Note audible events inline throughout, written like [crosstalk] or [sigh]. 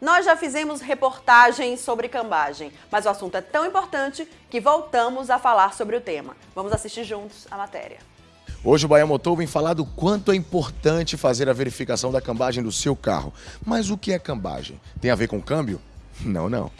Nós já fizemos reportagens sobre cambagem, mas o assunto é tão importante que voltamos a falar sobre o tema. Vamos assistir juntos a matéria. Hoje o Bahia Motor vem falar do quanto é importante fazer a verificação da cambagem do seu carro. Mas o que é cambagem? Tem a ver com câmbio? [laughs] Não, não.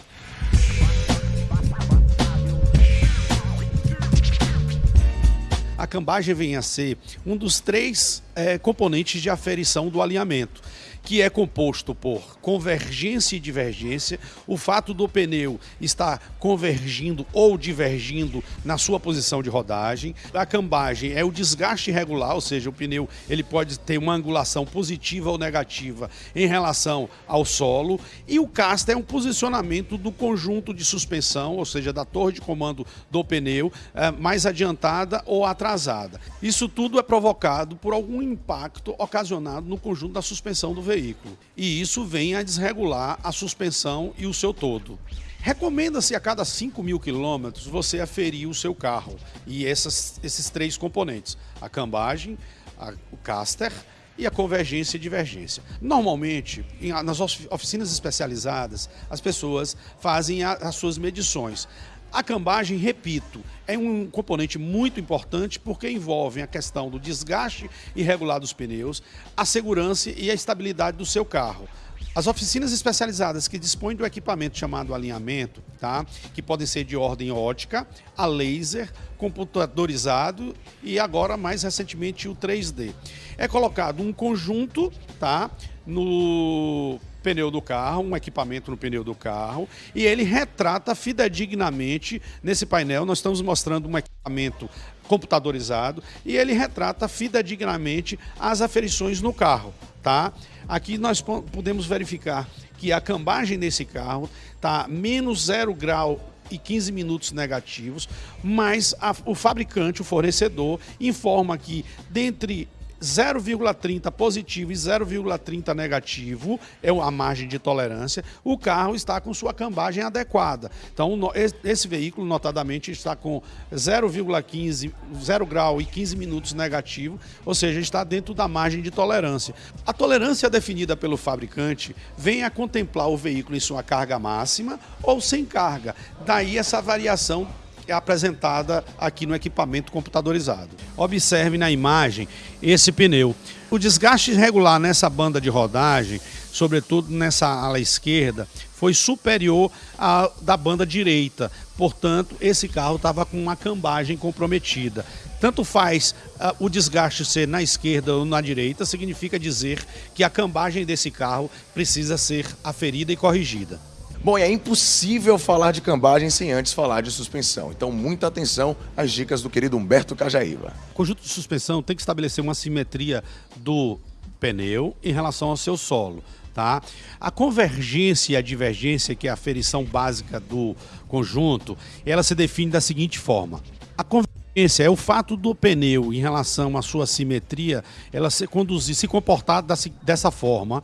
A cambagem vem a ser um dos três é, componentes de aferição do alinhamento que é composto por convergência e divergência, o fato do pneu estar convergindo ou divergindo na sua posição de rodagem. A cambagem é o desgaste irregular, ou seja, o pneu ele pode ter uma angulação positiva ou negativa em relação ao solo. E o caster é um posicionamento do conjunto de suspensão, ou seja, da torre de comando do pneu, é, mais adiantada ou atrasada. Isso tudo é provocado por algum impacto ocasionado no conjunto da suspensão do veículo. E isso vem a desregular a suspensão e o seu todo. Recomenda-se a cada 5 mil quilômetros você aferir o seu carro e essas, esses três componentes: a cambagem, a, o caster e a convergência e divergência. Normalmente, nas oficinas especializadas, as pessoas fazem as suas medições. A cambagem, repito, é um componente muito importante porque envolve a questão do desgaste irregular dos pneus, a segurança e a estabilidade do seu carro. As oficinas especializadas que dispõem do equipamento chamado alinhamento, tá? que podem ser de ordem ótica, a laser, computadorizado e agora mais recentemente o 3D. É colocado um conjunto tá? no pneu do carro, um equipamento no pneu do carro, e ele retrata fidedignamente nesse painel. Nós estamos mostrando um equipamento computadorizado e ele retrata fidedignamente as aferições no carro, tá? Aqui nós podemos verificar que a cambagem desse carro está menos zero grau e 15 minutos negativos, mas a, o fabricante, o fornecedor, informa que dentre 0,30 positivo e 0,30 negativo é a margem de tolerância, o carro está com sua cambagem adequada. Então, esse veículo, notadamente, está com 0,15, 0 grau e 15 minutos negativo, ou seja, está dentro da margem de tolerância. A tolerância definida pelo fabricante vem a contemplar o veículo em sua carga máxima ou sem carga. Daí essa variação é apresentada aqui no equipamento computadorizado. Observe na imagem esse pneu. O desgaste irregular nessa banda de rodagem, sobretudo nessa ala esquerda, foi superior à da banda direita. Portanto, esse carro estava com uma cambagem comprometida. Tanto faz uh, o desgaste ser na esquerda ou na direita, significa dizer que a cambagem desse carro precisa ser aferida e corrigida. Bom, é impossível falar de cambagem sem antes falar de suspensão. Então, muita atenção às dicas do querido Humberto Cajaíba. O conjunto de suspensão tem que estabelecer uma simetria do pneu em relação ao seu solo. Tá? A convergência e a divergência, que é a aferição básica do conjunto, ela se define da seguinte forma. A convergência é o fato do pneu, em relação à sua simetria, ela se conduzir, se comportar dessa forma,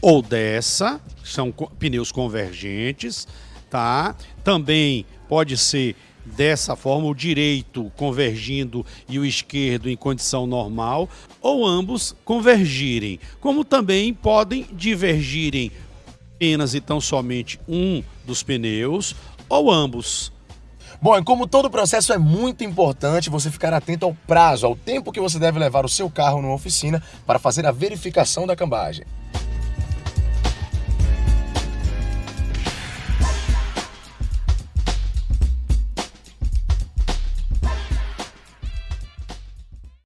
ou dessa, são pneus convergentes, tá? Também pode ser dessa forma, o direito convergindo e o esquerdo em condição normal, ou ambos convergirem, como também podem divergirem apenas e tão somente um dos pneus, ou ambos. Bom, e como todo processo é muito importante você ficar atento ao prazo, ao tempo que você deve levar o seu carro numa oficina para fazer a verificação da cambagem.